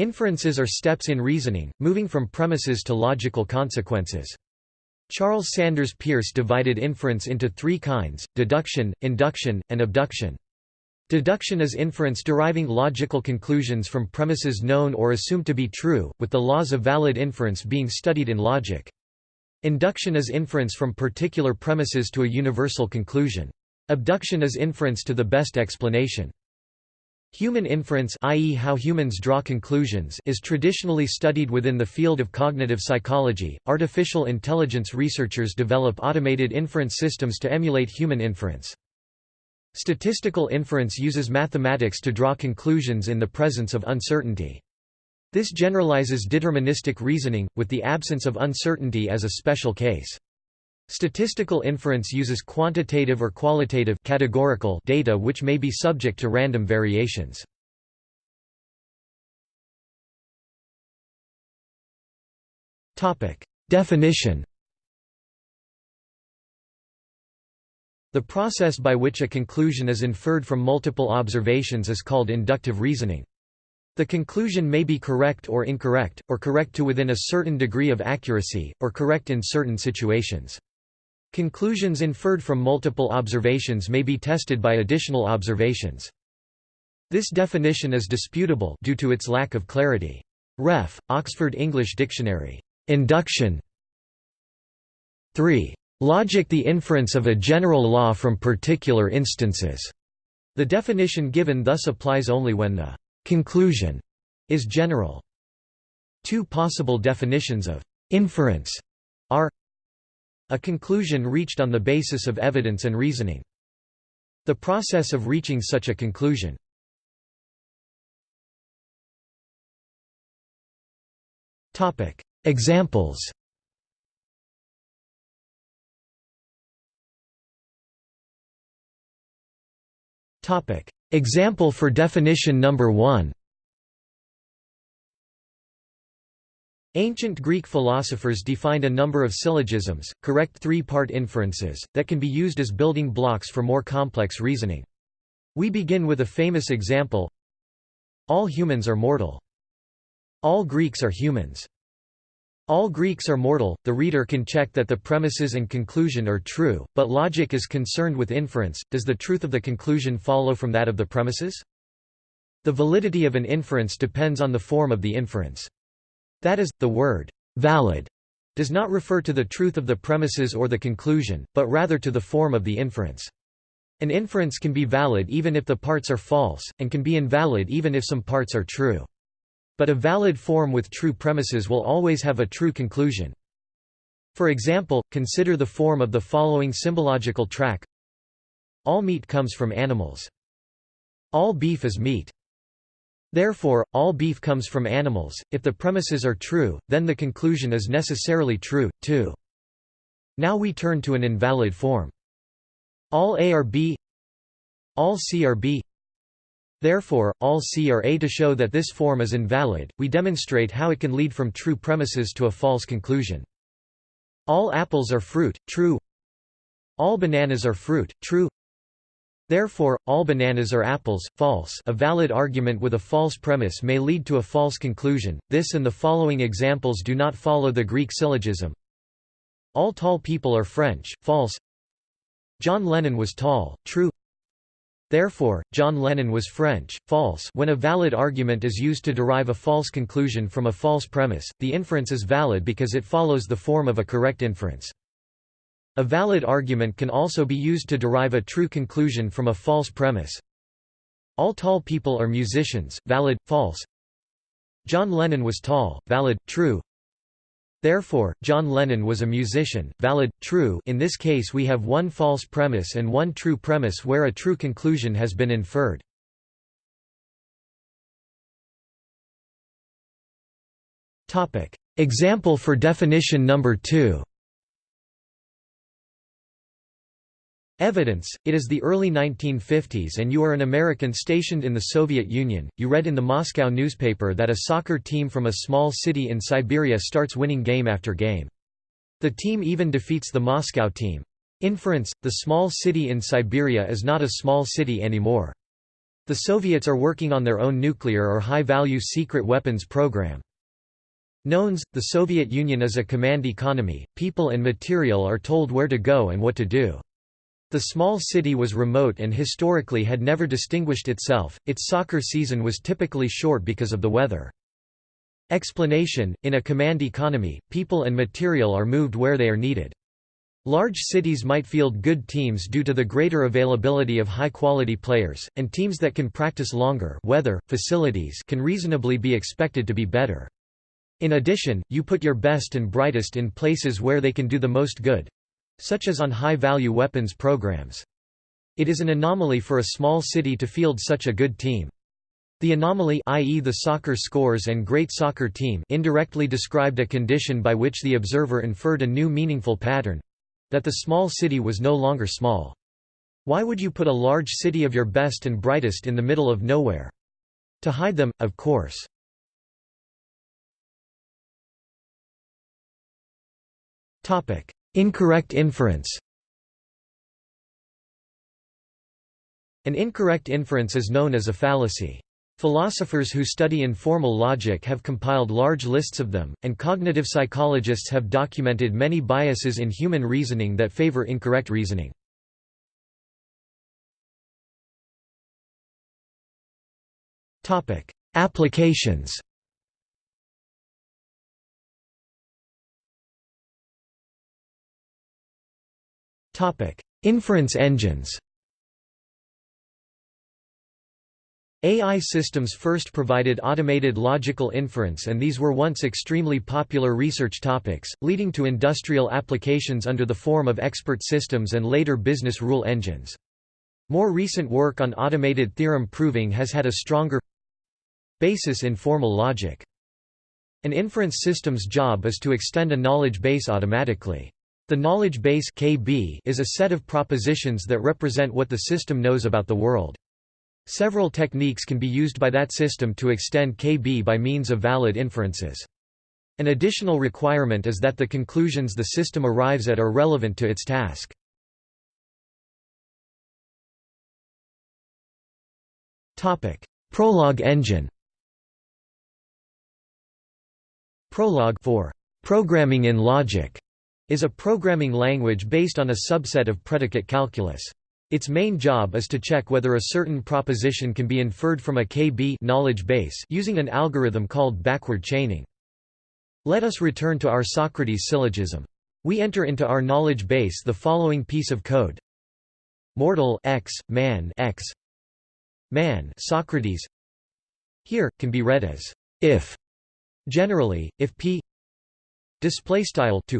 Inferences are steps in reasoning, moving from premises to logical consequences. Charles Sanders Peirce divided inference into three kinds, deduction, induction, and abduction. Deduction is inference deriving logical conclusions from premises known or assumed to be true, with the laws of valid inference being studied in logic. Induction is inference from particular premises to a universal conclusion. Abduction is inference to the best explanation. Human inference i.e. how humans draw conclusions is traditionally studied within the field of cognitive psychology. Artificial intelligence researchers develop automated inference systems to emulate human inference. Statistical inference uses mathematics to draw conclusions in the presence of uncertainty. This generalizes deterministic reasoning, with the absence of uncertainty as a special case. Statistical inference uses quantitative or qualitative categorical data which may be subject to random variations. Definition The process by which a conclusion is inferred from multiple observations is called inductive reasoning. The conclusion may be correct or incorrect, or correct to within a certain degree of accuracy, or correct in certain situations. Conclusions inferred from multiple observations may be tested by additional observations. This definition is disputable due to its lack of clarity. Ref. Oxford English Dictionary. Induction 3. Logic the inference of a general law from particular instances. The definition given thus applies only when the conclusion is general. Two possible definitions of inference are a conclusion reached on the basis of evidence and reasoning. The process of reaching such a conclusion. Examples Example for definition number 1 Ancient Greek philosophers defined a number of syllogisms, correct three-part inferences, that can be used as building blocks for more complex reasoning. We begin with a famous example All humans are mortal. All Greeks are humans. All Greeks are mortal, the reader can check that the premises and conclusion are true, but logic is concerned with inference, does the truth of the conclusion follow from that of the premises? The validity of an inference depends on the form of the inference. That is, the word, valid, does not refer to the truth of the premises or the conclusion, but rather to the form of the inference. An inference can be valid even if the parts are false, and can be invalid even if some parts are true. But a valid form with true premises will always have a true conclusion. For example, consider the form of the following symbological track All meat comes from animals. All beef is meat. Therefore, all beef comes from animals. If the premises are true, then the conclusion is necessarily true, too. Now we turn to an invalid form. All A are B All C are B Therefore, all C are A. To show that this form is invalid, we demonstrate how it can lead from true premises to a false conclusion. All apples are fruit, true. All bananas are fruit, true. Therefore, all bananas are apples, false a valid argument with a false premise may lead to a false conclusion. This and the following examples do not follow the Greek syllogism. All tall people are French, false. John Lennon was tall, true. Therefore, John Lennon was French, false when a valid argument is used to derive a false conclusion from a false premise, the inference is valid because it follows the form of a correct inference. A valid argument can also be used to derive a true conclusion from a false premise. All tall people are musicians, valid, false. John Lennon was tall, valid, true. Therefore, John Lennon was a musician, valid, true in this case we have one false premise and one true premise where a true conclusion has been inferred. Example for definition number 2 Evidence, it is the early 1950s and you are an American stationed in the Soviet Union, you read in the Moscow newspaper that a soccer team from a small city in Siberia starts winning game after game. The team even defeats the Moscow team. Inference, the small city in Siberia is not a small city anymore. The Soviets are working on their own nuclear or high-value secret weapons program. Knowns, the Soviet Union is a command economy, people and material are told where to go and what to do. The small city was remote and historically had never distinguished itself, its soccer season was typically short because of the weather. Explanation, in a command economy, people and material are moved where they are needed. Large cities might field good teams due to the greater availability of high-quality players, and teams that can practice longer weather, facilities can reasonably be expected to be better. In addition, you put your best and brightest in places where they can do the most good—such as on high-value weapons programs. It is an anomaly for a small city to field such a good team. The anomaly i.e. the soccer scores and great soccer team indirectly described a condition by which the observer inferred a new meaningful pattern—that the small city was no longer small. Why would you put a large city of your best and brightest in the middle of nowhere? To hide them, of course. Incorrect inference An incorrect inference is known as a fallacy. Philosophers who study informal logic have compiled large lists of them, and cognitive psychologists have documented many biases in human reasoning that favor incorrect reasoning. Applications Inference engines AI systems first provided automated logical inference and these were once extremely popular research topics, leading to industrial applications under the form of expert systems and later business rule engines. More recent work on automated theorem proving has had a stronger basis in formal logic. An inference system's job is to extend a knowledge base automatically. The knowledge base KB is a set of propositions that represent what the system knows about the world. Several techniques can be used by that system to extend KB by means of valid inferences. An additional requirement is that the conclusions the system arrives at are relevant to its task. Prolog engine Prolog for programming in logic is a programming language based on a subset of predicate calculus. Its main job is to check whether a certain proposition can be inferred from a KB knowledge base using an algorithm called backward chaining. Let us return to our Socrates syllogism. We enter into our knowledge base the following piece of code. Mortal x, man x, man Socrates here can be read as if generally if p display style to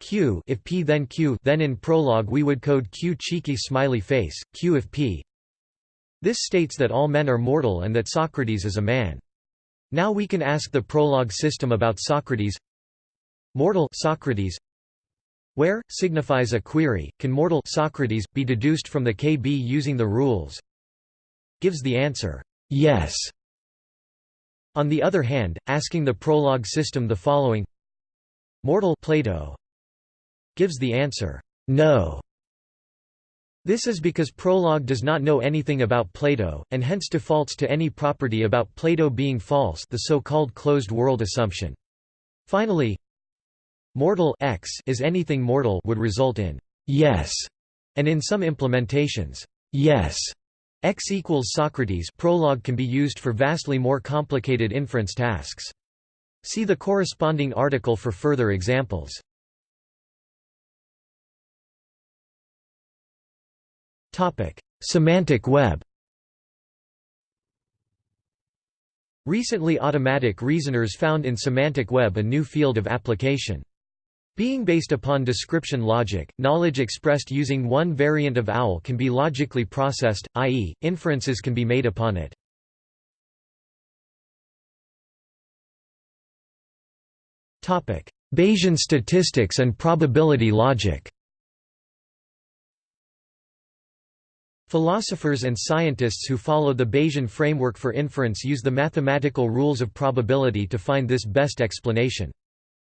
q if p then q then in Prolog we would code q cheeky smiley face, q if p This states that all men are mortal and that Socrates is a man. Now we can ask the Prolog system about Socrates Mortal Socrates where, signifies a query, can mortal Socrates, be deduced from the KB using the rules gives the answer, yes. On the other hand, asking the Prolog system the following Mortal Plato gives the answer, no. This is because Prolog does not know anything about Plato, and hence defaults to any property about Plato being false the so-called closed world assumption. Finally, mortal x is anything mortal would result in yes, and in some implementations, yes. X equals Socrates Prolog can be used for vastly more complicated inference tasks. See the corresponding article for further examples. Semantic web Recently automatic reasoners found in semantic web a new field of application. Being based upon description logic, knowledge expressed using one variant of OWL can be logically processed, i.e., inferences can be made upon it. Bayesian statistics and probability logic Philosophers and scientists who follow the Bayesian framework for inference use the mathematical rules of probability to find this best explanation.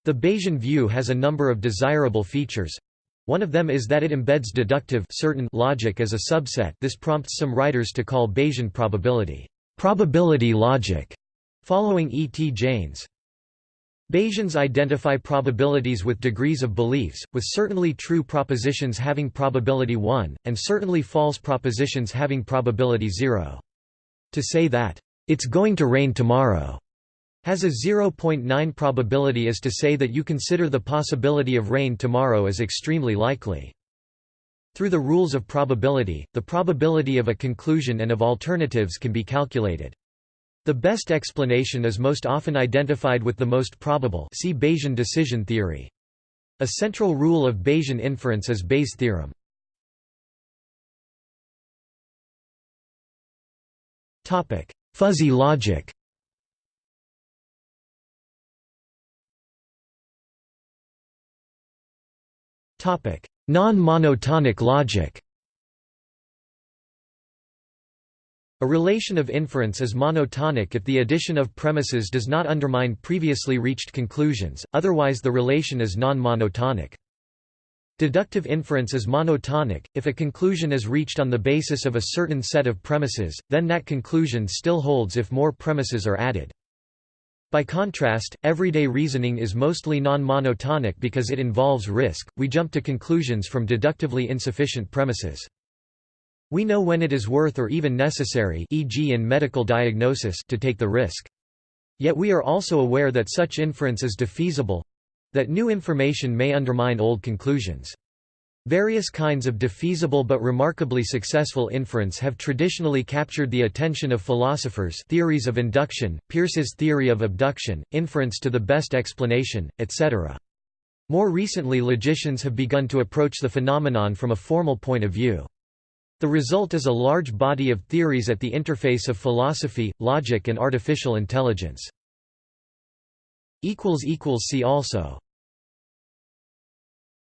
The Bayesian view has a number of desirable features. One of them is that it embeds deductive certain logic as a subset this prompts some writers to call Bayesian probability, probability logic, following E. T. Jaynes. Bayesians identify probabilities with degrees of beliefs, with certainly true propositions having probability 1, and certainly false propositions having probability 0. To say that, "'It's going to rain tomorrow' has a 0.9 probability is to say that you consider the possibility of rain tomorrow as extremely likely. Through the rules of probability, the probability of a conclusion and of alternatives can be calculated. The best explanation is most often identified with the most probable see Bayesian decision theory. A central rule of Bayesian inference is Bayes' theorem. Fuzzy logic Non-monotonic logic A relation of inference is monotonic if the addition of premises does not undermine previously reached conclusions, otherwise the relation is non-monotonic. Deductive inference is monotonic, if a conclusion is reached on the basis of a certain set of premises, then that conclusion still holds if more premises are added. By contrast, everyday reasoning is mostly non-monotonic because it involves risk, we jump to conclusions from deductively insufficient premises. We know when it is worth or even necessary e.g. in medical diagnosis to take the risk. Yet we are also aware that such inference is defeasible—that new information may undermine old conclusions. Various kinds of defeasible but remarkably successful inference have traditionally captured the attention of philosophers theories of induction, Peirce's theory of abduction, inference to the best explanation, etc. More recently logicians have begun to approach the phenomenon from a formal point of view. The result is a large body of theories at the interface of philosophy, logic and artificial intelligence. See also